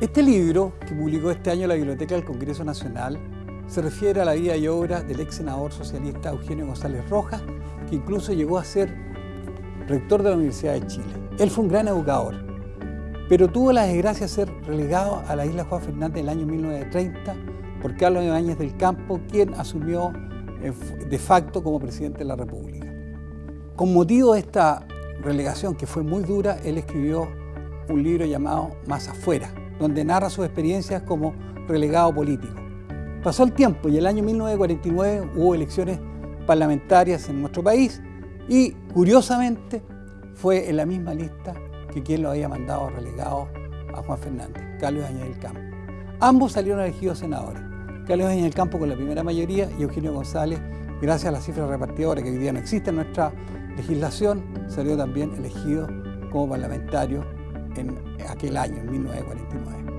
Este libro, que publicó este año la Biblioteca del Congreso Nacional, se refiere a la vida y obra del ex senador socialista Eugenio González Rojas, que incluso llegó a ser rector de la Universidad de Chile. Él fue un gran educador, pero tuvo la desgracia de ser relegado a la isla Juan Fernández en el año 1930 por Carlos Ibáñez del Campo, quien asumió eh, de facto como presidente de la República. Con motivo de esta relegación, que fue muy dura, él escribió un libro llamado Más afuera, donde narra sus experiencias como relegado político. Pasó el tiempo y el año 1949 hubo elecciones parlamentarias en nuestro país y curiosamente fue en la misma lista que quien lo había mandado relegado a Juan Fernández, Carlos Añez del Campo. Ambos salieron elegidos senadores, Carlos Añez del Campo con la primera mayoría y Eugenio González, gracias a la cifra repartidora que hoy día no existe en nuestra legislación, salió también elegido como parlamentario en aquel año, en 1949.